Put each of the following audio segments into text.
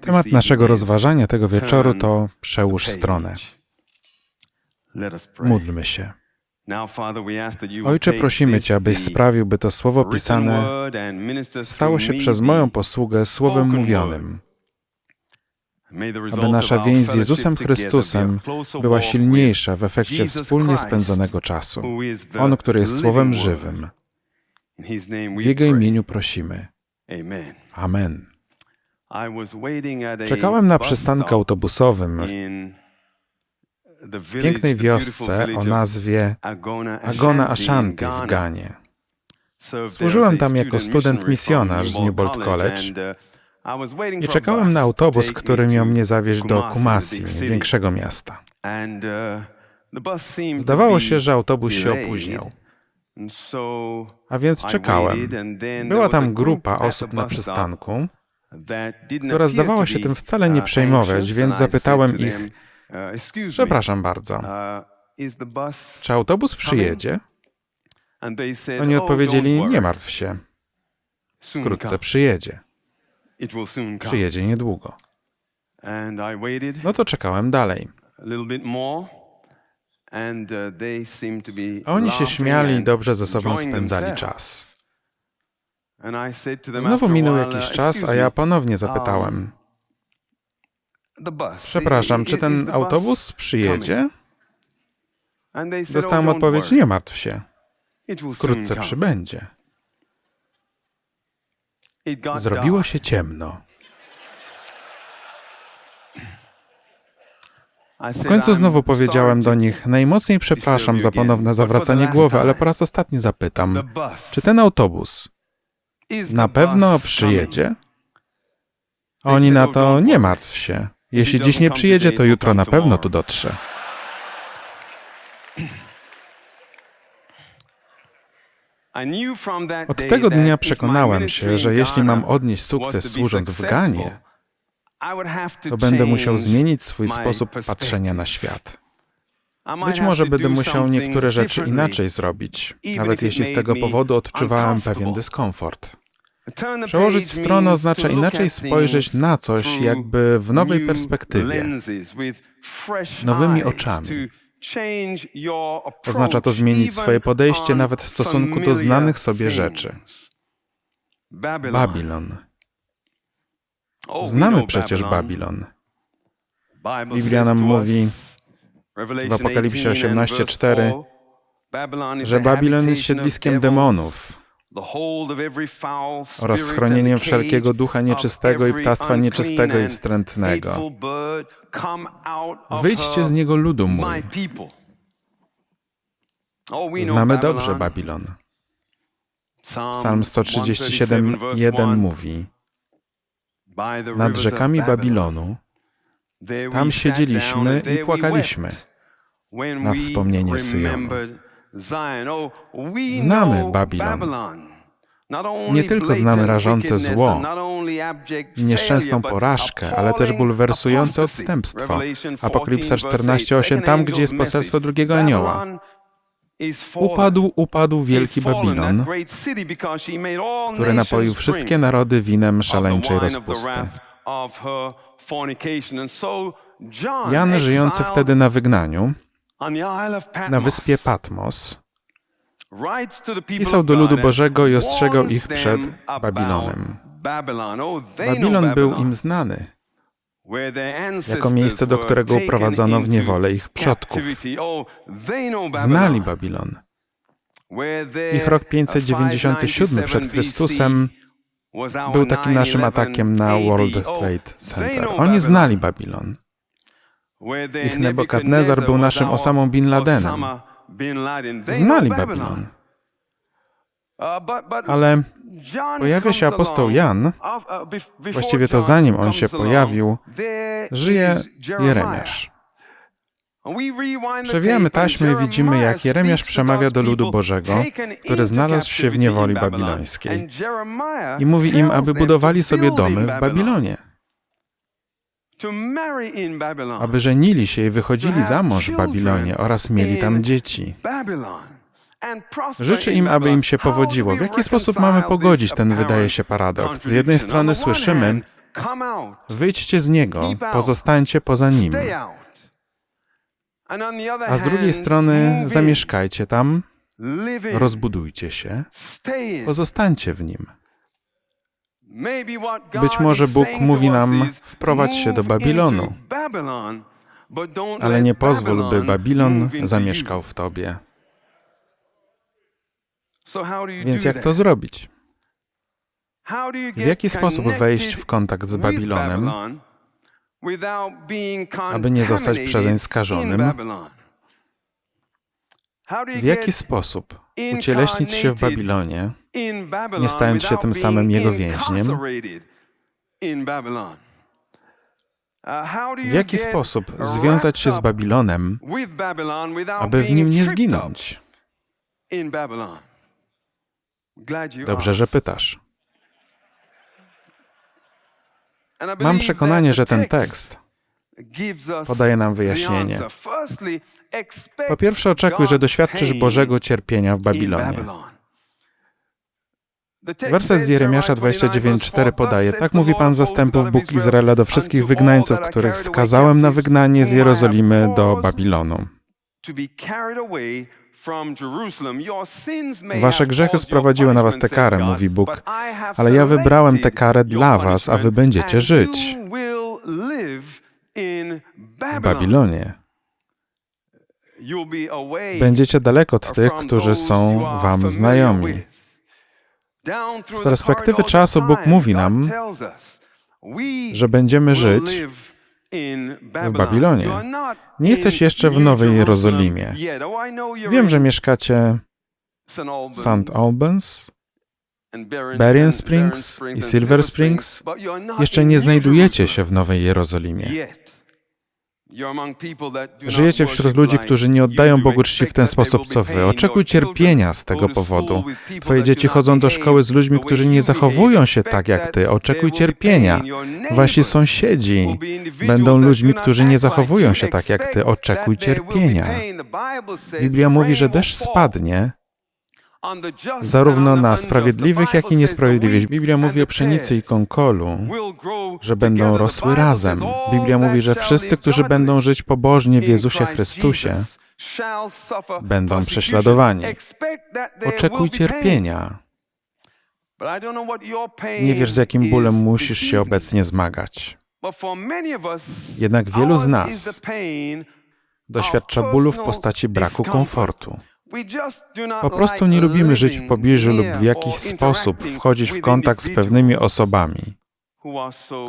Temat naszego rozważania tego wieczoru to przełóż stronę. Módlmy się. Ojcze, prosimy Cię, abyś sprawił, by to słowo pisane stało się przez moją posługę słowem mówionym, aby nasza więź z Jezusem Chrystusem była silniejsza w efekcie wspólnie spędzonego czasu. On, który jest słowem żywym. W Jego imieniu prosimy. Amen. Czekałem na przystanku autobusowym w pięknej wiosce o nazwie Agona Ashanti w Ganie. Służyłem tam jako student misjonarz z Newbold College i czekałem na autobus, który miał mnie zawieźć do Kumasi, większego miasta. Zdawało się, że autobus się opóźniał. A więc czekałem. Była tam grupa osób na przystanku, która zdawała się tym wcale nie przejmować, więc zapytałem ich, przepraszam bardzo, czy autobus przyjedzie? Oni odpowiedzieli, nie martw się, wkrótce przyjedzie. Przyjedzie niedługo. No to czekałem dalej. Oni się śmiali i dobrze ze sobą spędzali czas. Znowu minął jakiś czas, a ja ponownie zapytałem. Przepraszam, czy ten autobus przyjedzie? Dostałem odpowiedź, nie martw się. Wkrótce przybędzie. Zrobiło się ciemno. W końcu znowu powiedziałem do nich, najmocniej przepraszam za ponowne zawracanie głowy, ale po raz ostatni zapytam, czy ten autobus na pewno przyjedzie? Oni na to, nie martw się. Jeśli dziś nie przyjedzie, to jutro na pewno tu dotrze. Od tego dnia przekonałem się, że jeśli mam odnieść sukces służąc w Ganie, to będę musiał zmienić swój sposób patrzenia na świat. Być może będę musiał niektóre rzeczy inaczej zrobić, nawet jeśli z tego powodu odczuwałem pewien dyskomfort. Przełożyć stronę oznacza inaczej spojrzeć na coś, jakby w nowej perspektywie, nowymi oczami. Oznacza to zmienić swoje podejście nawet w stosunku do znanych sobie rzeczy. Babilon. Znamy przecież Babilon. Biblia nam mówi w Apokalipsie 18:4, że Babilon jest siedliskiem demonów oraz schronieniem wszelkiego ducha nieczystego i ptactwa nieczystego i wstrętnego. Wyjdźcie z niego, ludu mój. Znamy dobrze Babilon. Psalm 137:1 mówi: Nad rzekami Babilonu tam siedzieliśmy i płakaliśmy na wspomnienie Syjonu. Znamy Babilon. Nie tylko znamy rażące zło i nieszczęsną porażkę, ale też bulwersujące odstępstwo. Apokalipsa 14:8, tam gdzie jest poselstwo drugiego anioła. Upadł, upadł wielki Babilon, który napoił wszystkie narody winem szaleńczej rozpusty. Jan, żyjący wtedy na wygnaniu, na wyspie Patmos, pisał do ludu Bożego i ostrzegał ich przed Babilonem. Babilon był im znany jako miejsce, do którego uprowadzono w niewolę ich przodków. Znali Babilon. Ich rok 597 przed Chrystusem był takim naszym atakiem na World Trade Center. Oni znali Babilon. Ich Nebukadnezar był naszym Osamą Bin Ladenem. Znali Babilon. Ale pojawia się apostoł Jan, właściwie to zanim on się pojawił, żyje Jeremiasz. Przewijamy taśmy i widzimy, jak Jeremiasz przemawia do ludu Bożego, który znalazł się w niewoli babilońskiej i mówi im, aby budowali sobie domy w Babilonie aby żenili się i wychodzili za mąż w Babilonie oraz mieli tam dzieci. Życzę im, aby im się powodziło. W jaki sposób mamy pogodzić ten, wydaje się, paradoks? Z jednej strony słyszymy, Wyjdźcie z niego, pozostańcie poza nim. A z drugiej strony zamieszkajcie tam, rozbudujcie się, pozostańcie w nim. Być może Bóg mówi nam, wprowadź się do Babilonu, ale nie pozwól, by Babilon zamieszkał w tobie. Więc jak to zrobić? W jaki sposób wejść w kontakt z Babilonem, aby nie zostać przezeń skażonym? W jaki sposób ucieleśnić się w Babilonie, nie stając się tym samym jego więźniem? W jaki sposób związać się z Babilonem, aby w nim nie zginąć? Dobrze, że pytasz. Mam przekonanie, że ten tekst podaje nam wyjaśnienie. Po pierwsze, oczekuj, że doświadczysz Bożego cierpienia w Babilonie. Werset z Jeremiasza 29:4 podaje: Tak mówi Pan zastępów Bóg Izraela do wszystkich wygnańców, których skazałem na wygnanie z Jerozolimy do Babilonu. Wasze grzechy sprowadziły na was tę karę, mówi Bóg, ale ja wybrałem tę karę dla was, a wy będziecie żyć w Babilonie. Będziecie daleko od tych, którzy są wam znajomi. Z perspektywy czasu Bóg mówi nam, że będziemy żyć w Babilonie. Nie jesteś jeszcze w Nowej Jerozolimie. Wiem, że mieszkacie w St. Albans, Berrien Springs i Silver Springs. Jeszcze nie znajdujecie się w Nowej Jerozolimie. Żyjecie wśród ludzi, którzy nie oddają Bogu czci w ten sposób, co wy. Oczekuj cierpienia z tego powodu. Twoje dzieci chodzą do szkoły z ludźmi, którzy nie zachowują się tak jak ty. Oczekuj cierpienia. Wasi sąsiedzi będą ludźmi, którzy nie zachowują się tak jak ty. Oczekuj cierpienia. Biblia mówi, że deszcz spadnie, zarówno na sprawiedliwych, jak i niesprawiedliwych. Biblia mówi o pszenicy i konkolu, że będą rosły razem. Biblia mówi, że wszyscy, którzy będą żyć pobożnie w Jezusie Chrystusie, będą prześladowani. Oczekuj cierpienia. Nie wiesz, z jakim bólem musisz się obecnie zmagać. Jednak wielu z nas doświadcza bólu w postaci braku komfortu. Po prostu nie lubimy żyć w pobliżu lub w jakiś sposób wchodzić w kontakt z pewnymi osobami,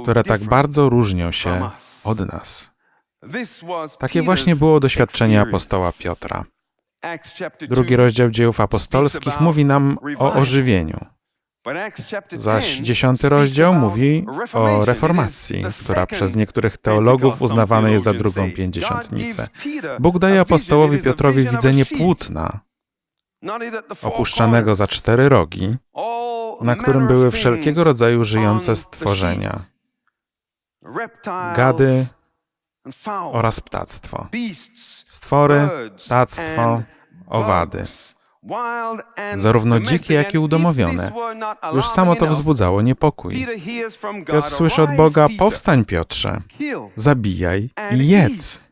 które tak bardzo różnią się od nas. Takie właśnie było doświadczenie apostoła Piotra. Drugi rozdział dziejów apostolskich mówi nam o ożywieniu. Zaś dziesiąty rozdział mówi o reformacji, która przez niektórych teologów uznawana jest za drugą pięćdziesiątnicę. Bóg daje apostołowi Piotrowi widzenie płótna, opuszczanego za cztery rogi, na którym były wszelkiego rodzaju żyjące stworzenia, gady oraz ptactwo, stwory, ptactwo, owady zarówno dzikie, jak i udomowione. Już samo to wzbudzało niepokój. Piotr słyszy od Boga, powstań Piotrze, zabijaj i jedz.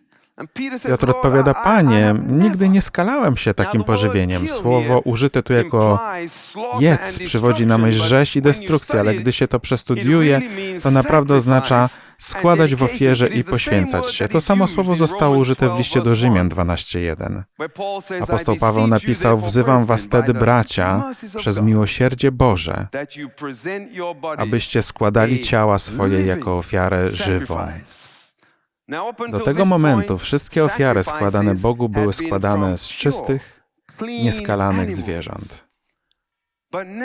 Piotr odpowiada, Panie, nigdy nie skalałem się takim pożywieniem. Słowo użyte tu jako jedz przywodzi na myśl rzeź i destrukcję, ale gdy się to przestudiuje, to naprawdę oznacza składać w ofierze i poświęcać się. To samo słowo zostało użyte w liście do Rzymian 12:1. Apostoł Paweł napisał: Wzywam was tedy, bracia, przez miłosierdzie Boże, abyście składali ciała swoje jako ofiarę żywą. Do tego momentu wszystkie ofiary składane Bogu były składane z czystych, nieskalanych zwierząt.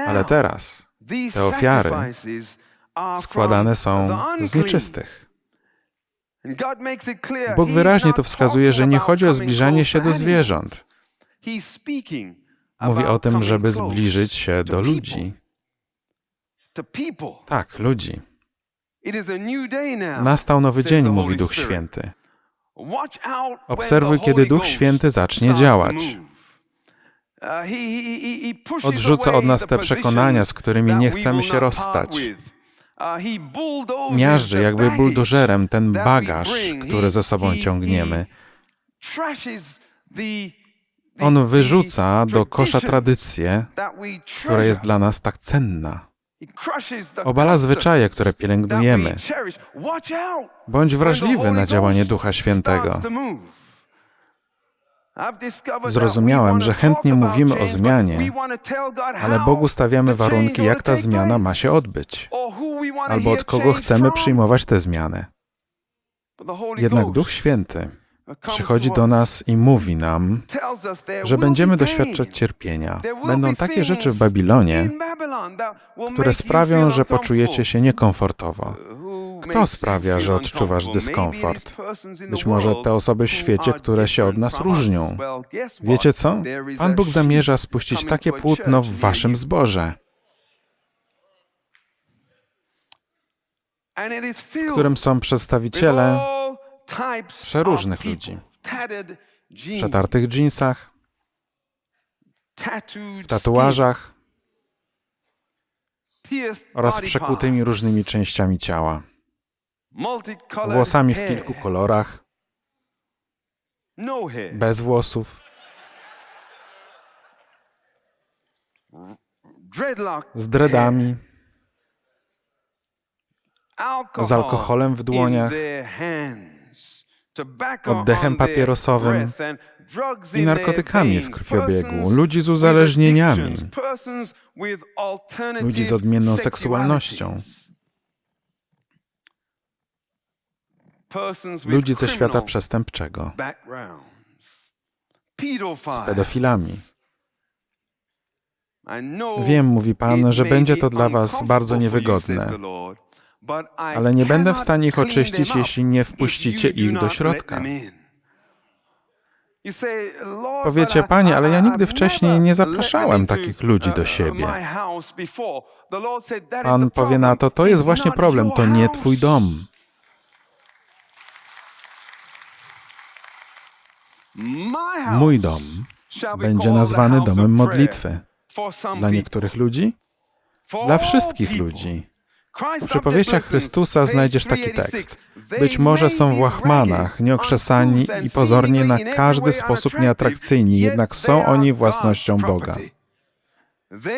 Ale teraz te ofiary składane są z nieczystych. Bóg wyraźnie to wskazuje, że nie chodzi o zbliżanie się do zwierząt. Mówi o tym, żeby zbliżyć się do ludzi. Tak, ludzi. Nastał nowy dzień, mówi Duch Święty. Obserwuj, kiedy Duch Święty zacznie działać. Uh, Odrzuca od nas te przekonania, z którymi nie chcemy się rozstać. Miażdży jakby buldożerem ten bagaż, który ze sobą ciągniemy. On wyrzuca do kosza tradycję, która jest dla nas tak cenna. Obala zwyczaje, które pielęgnujemy. Bądź wrażliwy na działanie Ducha Świętego. Zrozumiałem, że chętnie mówimy o zmianie, ale Bogu stawiamy warunki, jak ta zmiana ma się odbyć, albo od kogo chcemy przyjmować tę zmianę. Jednak Duch Święty przychodzi do nas i mówi nam, że będziemy doświadczać cierpienia. Będą takie rzeczy w Babilonie, które sprawią, że poczujecie się niekomfortowo. Kto sprawia, że odczuwasz dyskomfort? Być może te osoby w świecie, które się od nas różnią. Wiecie co? Pan Bóg zamierza spuścić takie płótno w waszym zborze, w którym są przedstawiciele przeróżnych ludzi. W przetartych dżinsach, w tatuażach. oraz przekutymi różnymi częściami ciała. Włosami w kilku kolorach, bez włosów, z dreadami, z alkoholem w dłoniach, oddechem papierosowym i narkotykami w krwiobiegu, ludzi z uzależnieniami, ludzi z odmienną seksualnością, ludzi ze świata przestępczego, z pedofilami. Wiem, mówi Pan, że będzie to dla Was bardzo niewygodne, ale nie będę w stanie ich oczyścić, jeśli nie wpuścicie ich do środka. Powiecie, Panie, ale ja nigdy wcześniej nie zapraszałem takich ludzi do siebie. Pan powie na to, to jest właśnie problem, to nie Twój dom. Mój dom będzie nazwany domem modlitwy. Dla niektórych ludzi? Dla wszystkich ludzi. W przypowieściach Chrystusa znajdziesz taki tekst. Być może są w łachmanach, nieokrzesani i pozornie na każdy sposób nieatrakcyjni, jednak są oni własnością Boga.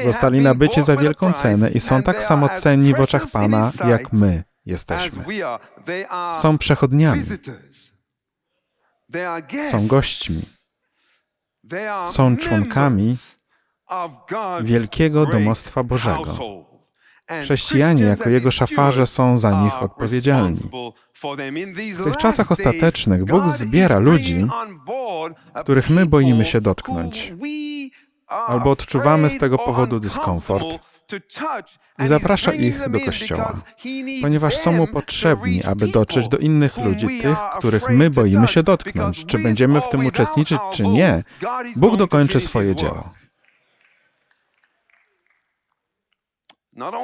Zostali nabyci za wielką cenę i są tak samo cenni w oczach Pana, jak my jesteśmy. Są przechodniami. Są gośćmi. Są członkami wielkiego domostwa Bożego. Chrześcijanie jako Jego szafarze są za nich odpowiedzialni. W tych czasach ostatecznych Bóg zbiera ludzi, których my boimy się dotknąć, albo odczuwamy z tego powodu dyskomfort, i zaprasza ich do Kościoła, ponieważ są mu potrzebni, aby dotrzeć do innych ludzi, tych, których my boimy się dotknąć. Czy będziemy w tym uczestniczyć, czy nie, Bóg dokończy swoje dzieło.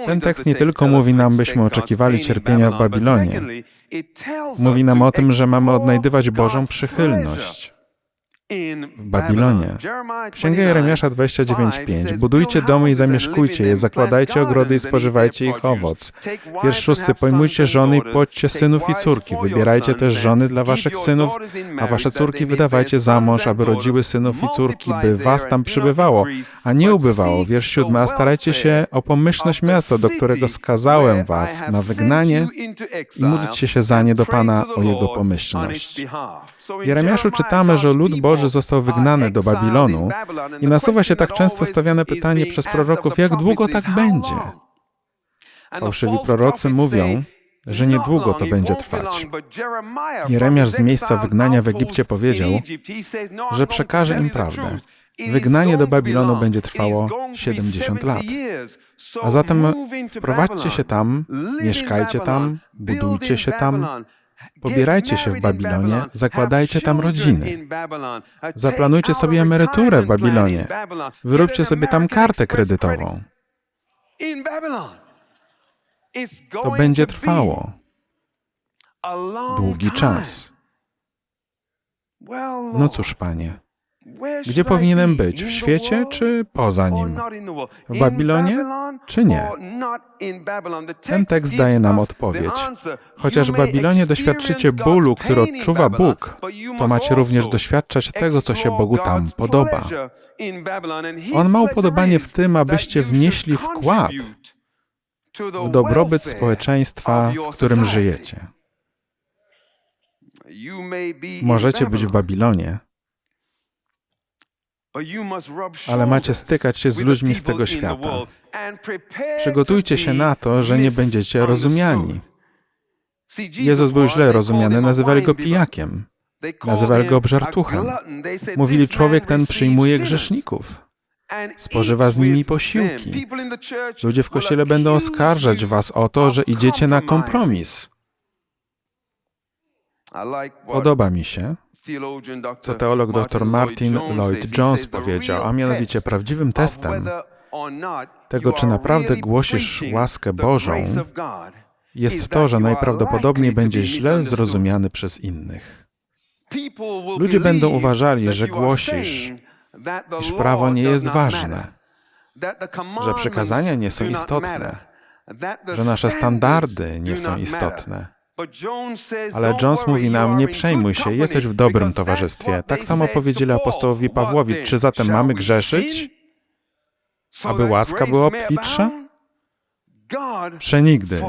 Ten tekst nie tylko mówi nam, byśmy oczekiwali cierpienia w Babilonie. Mówi nam o tym, że mamy odnajdywać Bożą przychylność w Babilonie. Księga Jeremiasza 29:5 Budujcie domy i zamieszkujcie je, zakładajcie ogrody i spożywajcie ich owoc. Wiersz szósty Pojmujcie żony i płodźcie synów i córki. Wybierajcie też żony dla waszych synów, a wasze córki wydawajcie za mąż, aby rodziły synów i córki, by was tam przybywało, a nie ubywało. Wiersz siódmy A starajcie się o pomyślność miasta, do którego skazałem was na wygnanie i módlcie się za nie do Pana o jego pomyślność. W Jeremiaszu czytamy, że lud Boży został wygnany do Babilonu i nasuwa się tak często stawiane pytanie przez proroków, jak długo tak będzie? Fałszywi prorocy mówią, że niedługo to będzie trwać. Jeremiasz z miejsca wygnania w Egipcie powiedział, że przekaże im prawdę. Wygnanie do Babilonu będzie trwało 70 lat. A zatem wprowadźcie się tam, mieszkajcie tam, budujcie się tam, Pobierajcie się w Babilonie, zakładajcie tam rodziny. Zaplanujcie sobie emeryturę w Babilonie. Wyróbcie sobie tam kartę kredytową. To będzie trwało długi czas. No cóż, panie, Gdzie powinienem być? W świecie czy poza nim? W Babilonie czy nie? Ten tekst daje nam odpowiedź. Chociaż w Babilonie doświadczycie bólu, który odczuwa Bóg, to macie również doświadczać tego, co się Bogu tam podoba. On ma upodobanie w tym, abyście wnieśli wkład w dobrobyt społeczeństwa, w którym żyjecie. Możecie być w Babilonie, ale macie stykać się z ludźmi z tego świata. Przygotujcie się na to, że nie będziecie rozumiani. Jezus był źle rozumiany, nazywali go pijakiem, nazywali go obżartuchem. Mówili, człowiek ten przyjmuje grzeszników, spożywa z nimi posiłki. Ludzie w kościele będą oskarżać was o to, że idziecie na kompromis. Podoba mi się, co teolog dr Martin Lloyd Jones powiedział, a mianowicie prawdziwym testem tego, czy naprawdę głosisz łaskę Bożą, jest to, że najprawdopodobniej będzie źle zrozumiany przez innych. Ludzie będą uważali, że głosisz, iż prawo nie jest ważne, że przekazania nie są istotne, że nasze standardy nie są istotne. Ale Jones mówi nam, nie przejmuj się, jesteś w dobrym towarzystwie. Tak samo powiedzieli apostołowi Pawłowi, czy zatem mamy grzeszyć, aby łaska była obfitsza? Przenigdy.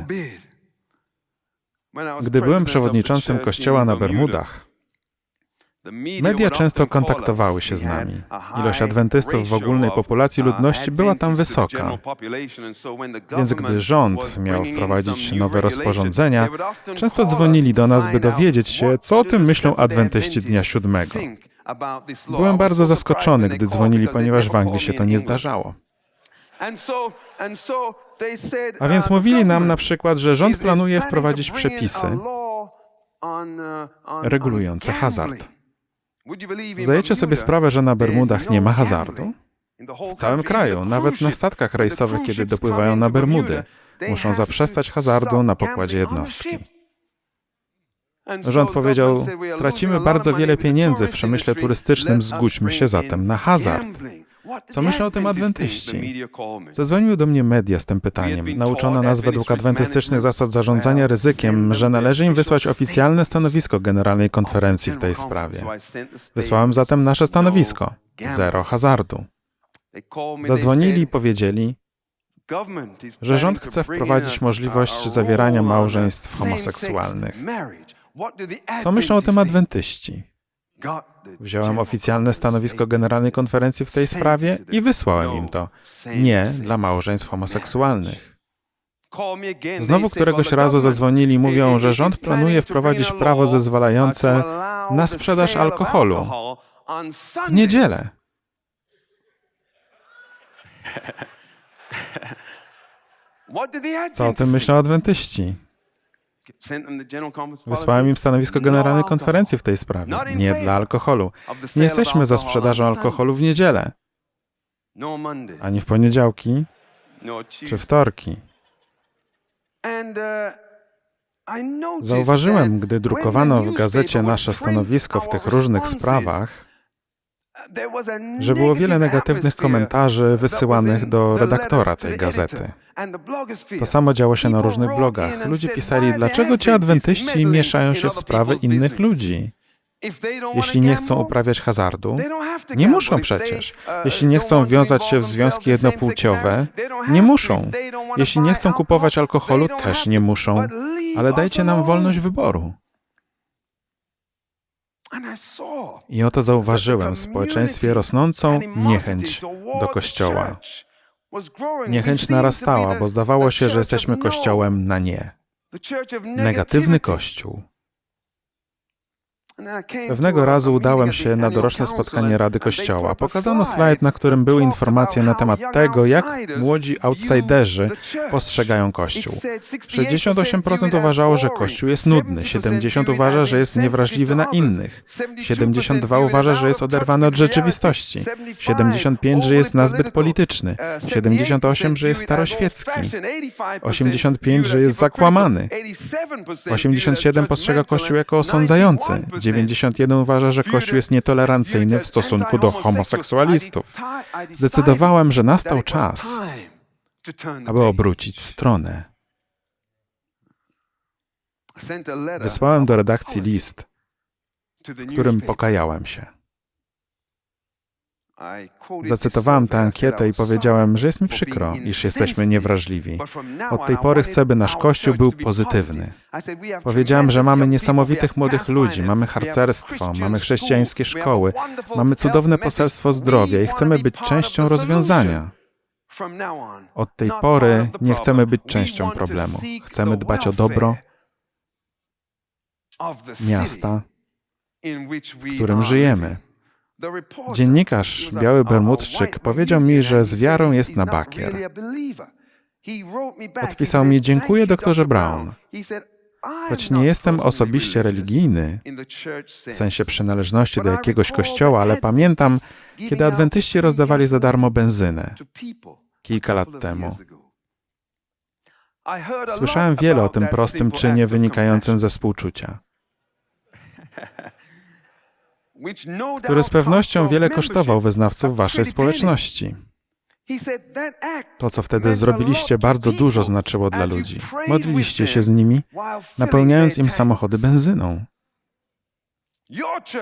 Gdy byłem przewodniczącym kościoła na Bermudach, Media często kontaktowały się z nami. Ilość adwentystów w ogólnej populacji ludności była tam wysoka. Więc gdy rząd miał wprowadzić nowe rozporządzenia, często dzwonili do nas, by dowiedzieć się, co o tym myślą adwentyści dnia siódmego. Byłem bardzo zaskoczony, gdy dzwonili, ponieważ w Anglii się to nie zdarzało. A więc mówili nam na przykład, że rząd planuje wprowadzić przepisy regulujące hazard. Zdajecie sobie sprawę, że na Bermudach nie ma hazardu? W całym kraju, nawet na statkach rejsowych, kiedy dopływają na Bermudy, muszą zaprzestać hazardu na pokładzie jednostki. Rząd powiedział, tracimy bardzo wiele pieniędzy w przemyśle turystycznym, zgódźmy się zatem na hazard. Co myślą o tym adwentyści? Zadzwoniły do mnie media z tym pytaniem. Nauczono nas według adwentystycznych zasad zarządzania ryzykiem, że należy im wysłać oficjalne stanowisko Generalnej Konferencji w tej sprawie. Wysłałem zatem nasze stanowisko. Zero hazardu. Zadzwonili i powiedzieli, że rząd chce wprowadzić możliwość zawierania małżeństw homoseksualnych. Co myślą o tym adwentyści? Wziąłem oficjalne stanowisko Generalnej Konferencji w tej sprawie i wysłałem im to. Nie dla małżeństw homoseksualnych. Znowu któregoś razu zadzwonili i mówią, że rząd planuje wprowadzić prawo zezwalające na sprzedaż alkoholu w niedzielę. Co o tym myślą adwentyści? Wysłałem im stanowisko Generalnej Konferencji w tej sprawie. Nie dla alkoholu. Nie jesteśmy za sprzedażą alkoholu w niedzielę, ani w poniedziałki, czy wtorki. Uh, Zauważyłem, gdy drukowano w gazecie nasze stanowisko w tych różnych sprawach, że było wiele negatywnych komentarzy wysyłanych do redaktora tej gazety. To samo działo się na różnych blogach. Ludzie pisali, dlaczego ci adwentyści mieszają się w sprawy innych ludzi? Jeśli nie chcą uprawiać hazardu, nie muszą przecież. Jeśli nie chcą wiązać się w związki jednopłciowe, nie muszą. Jeśli nie chcą kupować alkoholu, też nie muszą. Ale dajcie nam wolność wyboru. I oto zauważyłem w społeczeństwie rosnącą niechęć do Kościoła. Niechęć narastała, bo zdawało się, że jesteśmy Kościołem na nie. Negatywny Kościół. Pewnego razu udałem się na doroczne spotkanie Rady Kościoła. Pokazano slajd, na którym były informacje na temat tego, jak młodzi outsiderzy postrzegają Kościół. 68% uważało, że Kościół jest nudny, 70% uważa, że jest niewrażliwy na innych, 72% uważa, że jest oderwany od rzeczywistości, 75%, że jest nazbyt polityczny, 78%, że jest staroświecki, 85%, że jest zakłamany, 87% postrzega Kościół jako osądzający, 91 uważa, że Kościół jest nietolerancyjny w stosunku do homoseksualistów. Zdecydowałem, że nastał czas, aby obrócić stronę. Wysłałem do redakcji list, w którym pokajałem się. Zacytowałem tę ankietę i powiedziałem, że jest mi przykro, iż jesteśmy niewrażliwi. Od tej pory chcę, by nasz Kościół był pozytywny. Powiedziałem, że mamy niesamowitych młodych ludzi, mamy harcerstwo, mamy chrześcijańskie szkoły, mamy cudowne poselstwo zdrowia i chcemy być częścią rozwiązania. Od tej pory nie chcemy być częścią problemu. Chcemy dbać o dobro miasta, w którym żyjemy. Dziennikarz, biały Bermudczyk, powiedział mi, że z wiarą jest na bakier. Odpisał mi, dziękuję doktorze Brown. Choć nie jestem osobiście religijny, w sensie przynależności do jakiegoś kościoła, ale pamiętam, kiedy adwentyści rozdawali za darmo benzynę kilka lat temu. Słyszałem wiele o tym prostym czynie wynikającym ze współczucia. który z pewnością wiele kosztował wyznawców waszej społeczności. To, co wtedy zrobiliście, bardzo dużo znaczyło dla ludzi. Modliliście się z nimi, napełniając im samochody benzyną.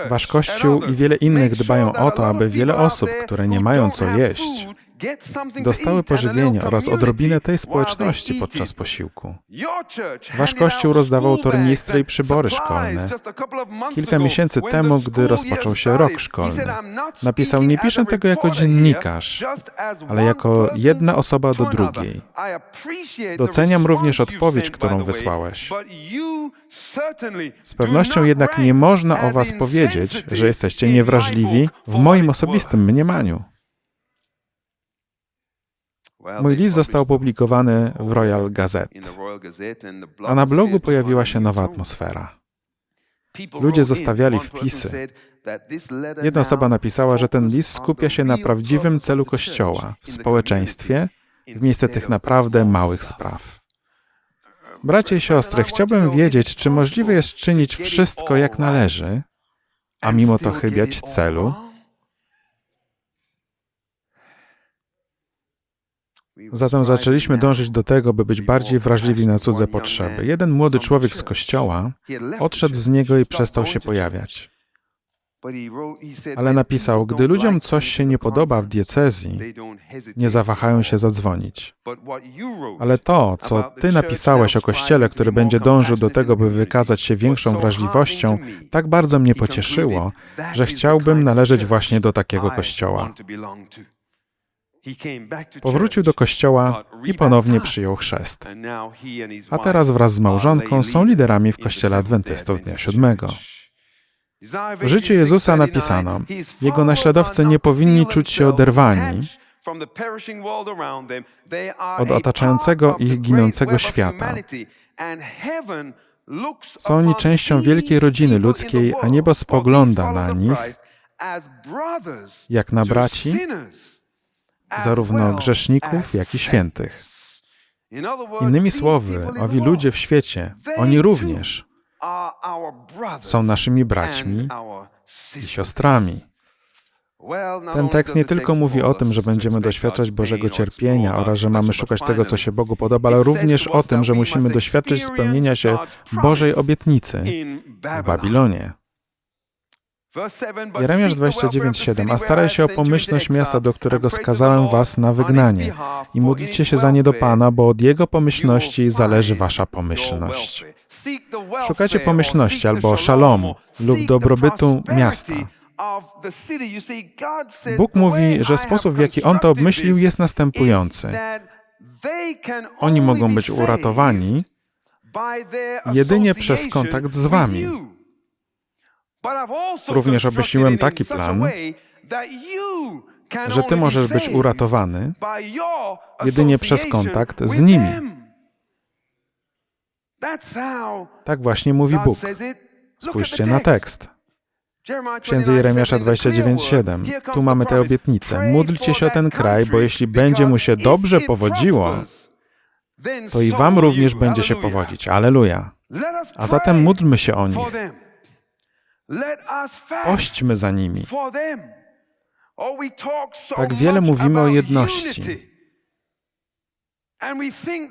Wasz Kościół i wiele innych dbają o to, aby wiele osób, które nie mają co jeść, dostały pożywienie oraz odrobinę tej społeczności podczas posiłku. Wasz kościół rozdawał tornistry i przybory szkolne. Kilka miesięcy temu, gdy rozpoczął się rok szkolny, napisał: Nie piszę tego jako dziennikarz, ale jako jedna osoba do drugiej. Doceniam również odpowiedź, którą wysłałeś. Z pewnością jednak nie można o Was powiedzieć, że jesteście niewrażliwi w moim osobistym mniemaniu. Mój list został opublikowany w Royal Gazette, a na blogu pojawiła się nowa atmosfera. Ludzie zostawiali wpisy. Jedna osoba napisała, że ten list skupia się na prawdziwym celu Kościoła w społeczeństwie, w miejsce tych naprawdę małych spraw. Bracie i siostry, chciałbym wiedzieć, czy możliwe jest czynić wszystko jak należy, a mimo to chybiać celu? Zatem zaczęliśmy dążyć do tego, by być bardziej wrażliwi na cudze potrzeby. Jeden młody człowiek z kościoła odszedł z niego i przestał się pojawiać. Ale napisał, gdy ludziom coś się nie podoba w diecezji, nie zawahają się zadzwonić. Ale to, co ty napisałeś o kościele, który będzie dążył do tego, by wykazać się większą wrażliwością, tak bardzo mnie pocieszyło, że chciałbym należeć właśnie do takiego kościoła. Powrócił do kościoła i ponownie przyjął chrzest. A teraz wraz z małżonką są liderami w kościele adwentystów Dnia Siódmego. W życiu Jezusa napisano, Jego naśladowcy nie powinni czuć się oderwani. od otaczającego ich ginącego świata. Są oni częścią wielkiej rodziny ludzkiej, a niebo spogląda na nich jak na braci, zarówno grzeszników, jak i świętych. Innymi słowy, owi ludzie w świecie, oni również są naszymi braćmi i siostrami. Ten tekst nie tylko mówi o tym, że będziemy doświadczać Bożego cierpienia oraz że mamy szukać tego, co się Bogu podoba, ale również o tym, że musimy doświadczyć spełnienia się Bożej obietnicy w Babilonie. Jeremiasz 29:7 A staraj się o pomyślność miasta, do którego skazałem was na wygnanie i módlcie się za nie do Pana, bo od Jego pomyślności zależy wasza pomyślność. Szukacie pomyślności albo szalomu lub dobrobytu miasta. Bóg mówi, że sposób, w jaki On to obmyślił, jest następujący. Oni mogą być uratowani jedynie przez kontakt z Wami. Również obmyśliłem taki plan, że Ty możesz być uratowany jedynie przez kontakt z nimi. Tak właśnie mówi Bóg. Spójrzcie na tekst. Księdze Jeremiasza 29:7. Tu mamy tę obietnicę. Módlcie się o ten kraj, bo jeśli będzie mu się dobrze powodziło, to i wam również będzie się powodzić. Aleluja. A zatem módlmy się o nich. Pośćmy za nimi. Tak wiele mówimy o jedności.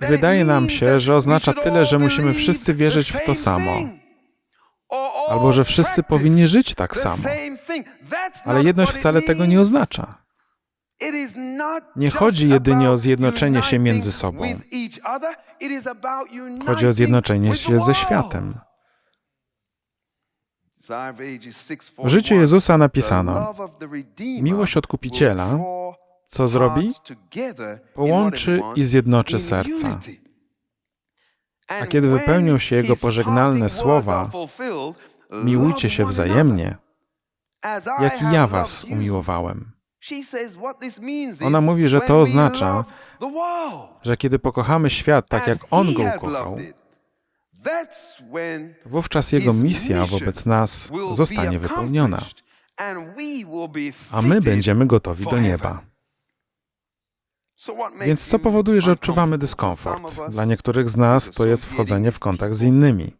Wydaje nam się, że oznacza tyle, że musimy wszyscy wierzyć w to samo, albo że wszyscy powinni żyć tak samo. Ale jedność wcale tego nie oznacza. Nie chodzi jedynie o zjednoczenie się między sobą. Chodzi o zjednoczenie się ze światem. W życiu Jezusa napisano: Miłość odkupiciela, co zrobi? Połączy i zjednoczy serca. A kiedy wypełnią się Jego pożegnalne słowa, miłujcie się wzajemnie, jak i ja was umiłowałem. Ona mówi, że to oznacza, że kiedy pokochamy świat tak, jak On go ukochał, wówczas Jego misja wobec nas zostanie wypełniona, a my będziemy gotowi do nieba. Więc co powoduje, że odczuwamy dyskomfort? Dla niektórych z nas to jest wchodzenie w kontakt z innymi,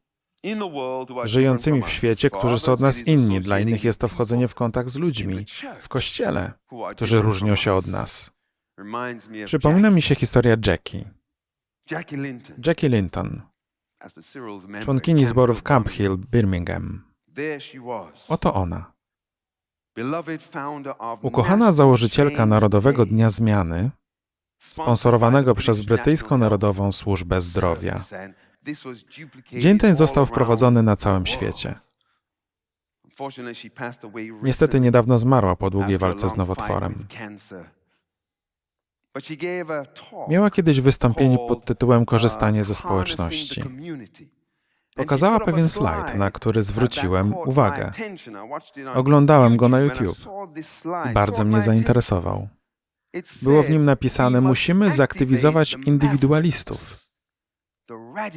żyjącymi w świecie, którzy są od nas inni. Dla innych jest to wchodzenie w kontakt z ludźmi w kościele, którzy różnią się od nas. Przypomina mi się historia Jackie. Jackie Linton, członkini zborów Camp Hill, Birmingham. Oto ona. Ukochana założycielka Narodowego Dnia Zmiany, sponsorowanego przez Brytyjską Narodową Służbę Zdrowia. Dzień ten został wprowadzony na całym świecie. Niestety niedawno zmarła po długiej walce z nowotworem. Miała kiedyś wystąpienie pod tytułem Korzystanie ze społeczności. Pokazała pewien slajd, na który zwróciłem uwagę. Oglądałem go na YouTube bardzo mnie zainteresował. Było w nim napisane: Musimy zaktywizować indywidualistów,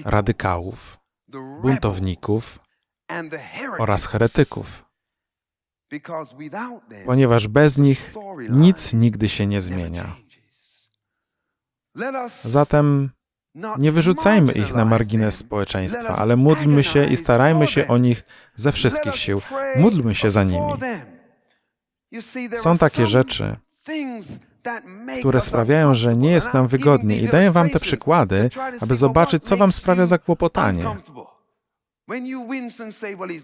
radykałów, buntowników oraz heretyków, ponieważ bez nich nic nigdy się nie zmienia. Zatem nie wyrzucajmy ich na margines społeczeństwa, ale módlmy się i starajmy się o nich ze wszystkich sił. Módlmy się za nimi. Są takie rzeczy, które sprawiają, że nie jest nam wygodnie. I daję wam te przykłady, aby zobaczyć, co wam sprawia zakłopotanie.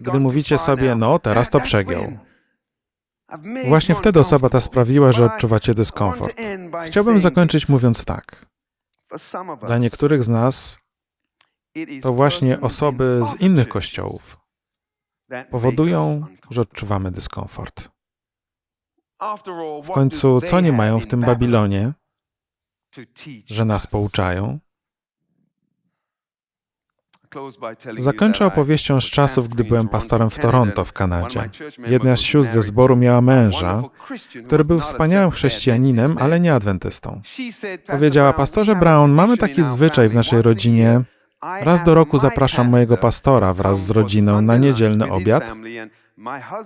Gdy mówicie sobie, no teraz to przegiął. Właśnie wtedy osoba ta sprawiła, że odczuwacie dyskomfort. Chciałbym zakończyć mówiąc tak. Dla niektórych z nas to właśnie osoby z innych kościołów powodują, że odczuwamy dyskomfort. W końcu, co nie mają w tym Babilonie, że nas pouczają? Zakończę opowieścią z czasów, gdy byłem pastorem w Toronto w Kanadzie. Jedna z sióstr ze zboru miała męża, który był wspaniałym chrześcijaninem, ale nie adwentystą. Powiedziała, pastorze Brown, mamy taki zwyczaj w naszej rodzinie. Raz do roku zapraszam mojego pastora wraz z rodziną na niedzielny obiad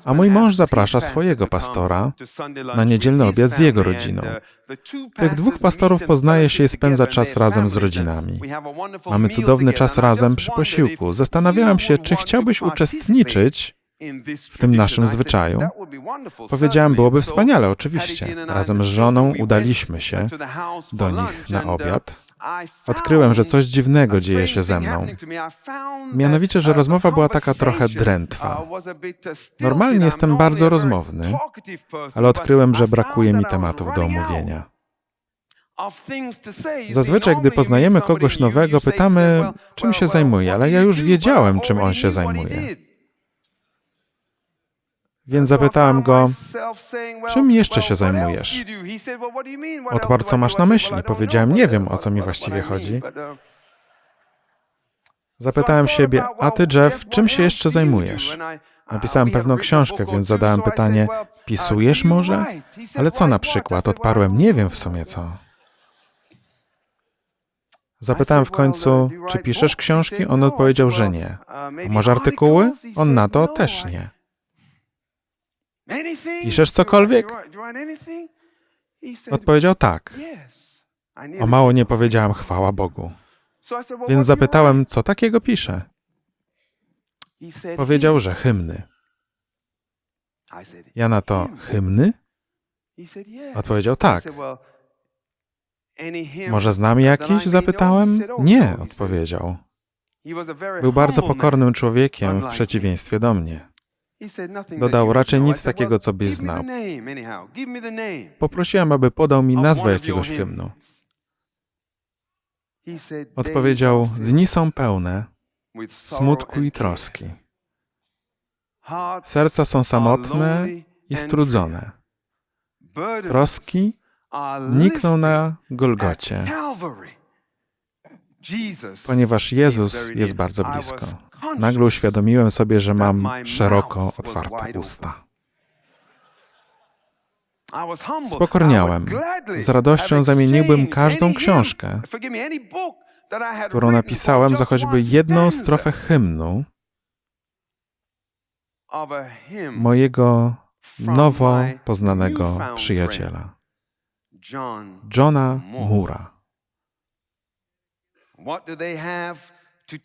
a mój mąż zaprasza swojego pastora na niedzielny obiad z jego rodziną. Tych dwóch pastorów poznaje się i spędza czas razem z rodzinami. Mamy cudowny czas razem przy posiłku. Zastanawiałem się, czy chciałbyś uczestniczyć w tym naszym zwyczaju. Powiedziałem, byłoby wspaniale, oczywiście. Razem z żoną udaliśmy się do nich na obiad odkryłem, że coś dziwnego dzieje się ze mną. Mianowicie, że rozmowa była taka trochę drętwa. Normalnie jestem bardzo rozmowny, ale odkryłem, że brakuje mi tematów do omówienia. Zazwyczaj, gdy poznajemy kogoś nowego, pytamy, czym się zajmuje, ale ja już wiedziałem, czym on się zajmuje. Więc zapytałem go, czym jeszcze się zajmujesz? Odparł, co masz na myśli. Powiedziałem, nie wiem, o co mi właściwie chodzi. Zapytałem siebie, a ty, Jeff, czym się jeszcze zajmujesz? Napisałem pewną książkę, więc zadałem pytanie, pisujesz może? Ale co na przykład? Odparłem, nie wiem w sumie co. Zapytałem w końcu, czy piszesz książki? On odpowiedział, że nie. A może artykuły? On na to też nie. Piszesz cokolwiek? Odpowiedział tak. O mało nie powiedziałem chwała Bogu. Więc zapytałem, co takiego pisze. Powiedział, że hymny. Ja na to, hymny? Odpowiedział tak. Może znam jakiś? Zapytałem. Nie, odpowiedział. Był bardzo pokornym człowiekiem w przeciwieństwie do mnie. Dodał raczej nic takiego, co byś znał. Poprosiłem, aby podał mi nazwę jakiegoś hymnu. Odpowiedział: Dni są pełne smutku i troski. Serca są samotne i strudzone. Troski nikną na Golgocie, ponieważ Jezus jest bardzo blisko. Nagle uświadomiłem sobie, że mam szeroko otwarte usta. Spokorniałem. Z radością zamieniłbym każdą książkę, którą napisałem za choćby jedną strofę hymnu mojego nowo poznanego przyjaciela, Johna Mura.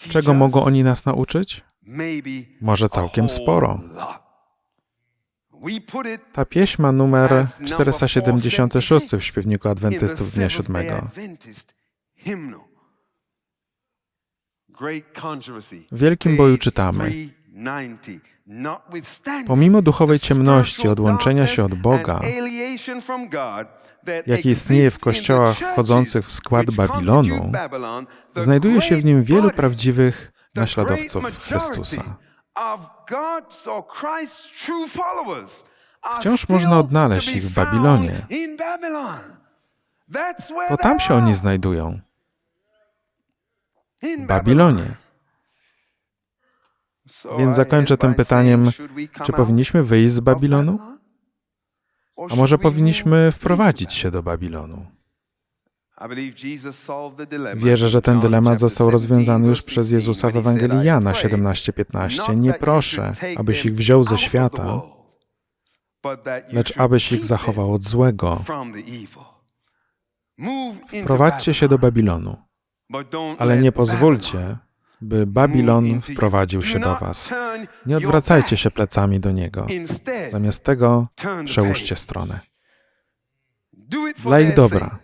Czego mogą oni nas nauczyć? Może całkiem sporo. Ta pieśń ma numer 476 w śpiewniku Adwentystów Dnia Siódmego. W Wielkim Boju czytamy Pomimo duchowej ciemności, odłączenia się od Boga, jaki istnieje w kościołach wchodzących w skład Babilonu, znajduje się w nim wielu prawdziwych naśladowców Chrystusa. Wciąż można odnaleźć ich w Babilonie. To tam się oni znajdują. W Babilonie. Więc zakończę tym pytaniem, czy powinniśmy wyjść z Babilonu? A może powinniśmy wprowadzić się do Babilonu? Wierzę, że ten dylemat został rozwiązany już przez Jezusa w Ewangelii Jana 17:15. Nie proszę, abyś ich wziął ze świata, lecz abyś ich zachował od złego. Wprowadźcie się do Babilonu, ale nie pozwólcie, by Babilon wprowadził się do was. Nie odwracajcie się plecami do niego. Zamiast tego przełóżcie stronę. Dla ich dobra.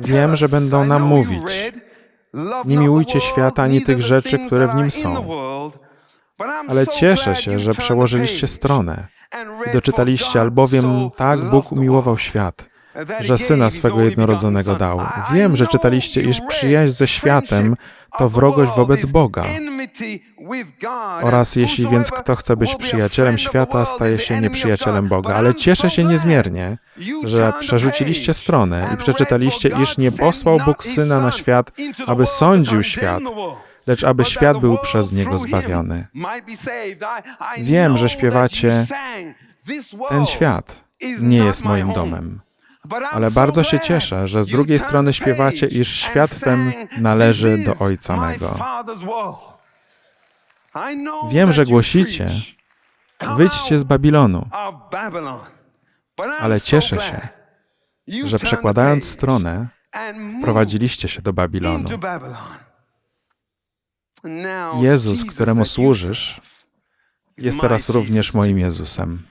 Wiem, że będą nam mówić, nie miłujcie świata ani tych rzeczy, które w nim są. Ale cieszę się, że przełożyliście stronę i doczytaliście, albowiem tak Bóg umiłował świat, że Syna swego jednorodzonego dał. Wiem, że czytaliście, iż przyjaźń ze światem to wrogość wobec Boga. Oraz jeśli więc kto chce być przyjacielem świata, staje się nieprzyjacielem Boga. Ale cieszę się niezmiernie, że przerzuciliście stronę i przeczytaliście, iż nie posłał Bóg Syna na świat, aby sądził świat, lecz aby świat był przez Niego zbawiony. Wiem, że śpiewacie, ten świat nie jest moim domem. Ale bardzo się cieszę, że z drugiej strony śpiewacie, iż świat ten należy do Ojca mego. Wiem, że głosicie, wyjdźcie z Babilonu, ale cieszę się, że przekładając stronę, wprowadziliście się do Babilonu. Jezus, któremu służysz, jest teraz również moim Jezusem.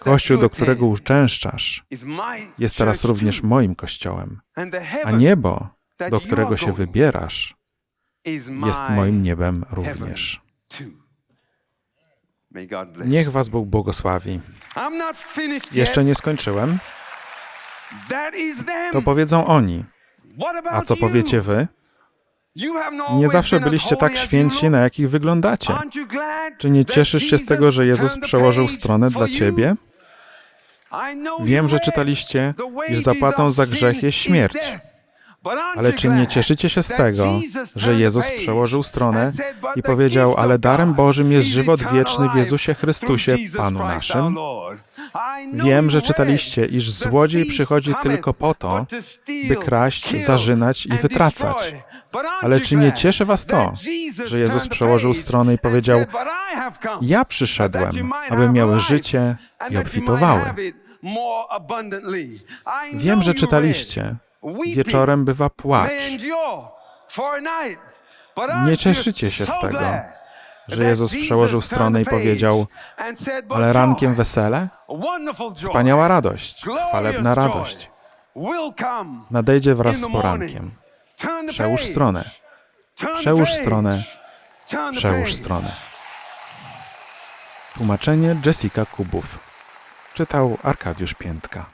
Kościół, do którego uczęszczasz, jest teraz również moim kościołem, a niebo, do którego się wybierasz, jest moim niebem również. Niech Was Bóg błogosławi. Jeszcze nie skończyłem. To powiedzą oni. A co powiecie Wy? Nie zawsze byliście tak święci, na jakich wyglądacie. Czy nie cieszysz się z tego, że Jezus przełożył stronę dla ciebie? Wiem, że czytaliście, iż zapłatą za grzech jest śmierć. Ale czy nie cieszycie się z tego, że Jezus przełożył stronę i powiedział, ale darem Bożym jest żywot wieczny w Jezusie Chrystusie, Panu naszym? Wiem, że czytaliście, iż złodziej przychodzi tylko po to, by kraść, zarzynać i wytracać. Ale czy nie cieszy was to, że Jezus przełożył stronę i powiedział, ja przyszedłem, aby miały życie i obfitowały. Wiem, że czytaliście, Wieczorem bywa płacz. Nie cieszycie się z tego. że Jezus przełożył stronę i powiedział, ale rankiem wesele? Wspaniała radość, chwalebna radość. Nadejdzie wraz z porankiem. Przełóż stronę. Przełóż stronę. Przełóż stronę. Tłumaczenie Jessica Kubów. Czytał Arkadiusz Piętka.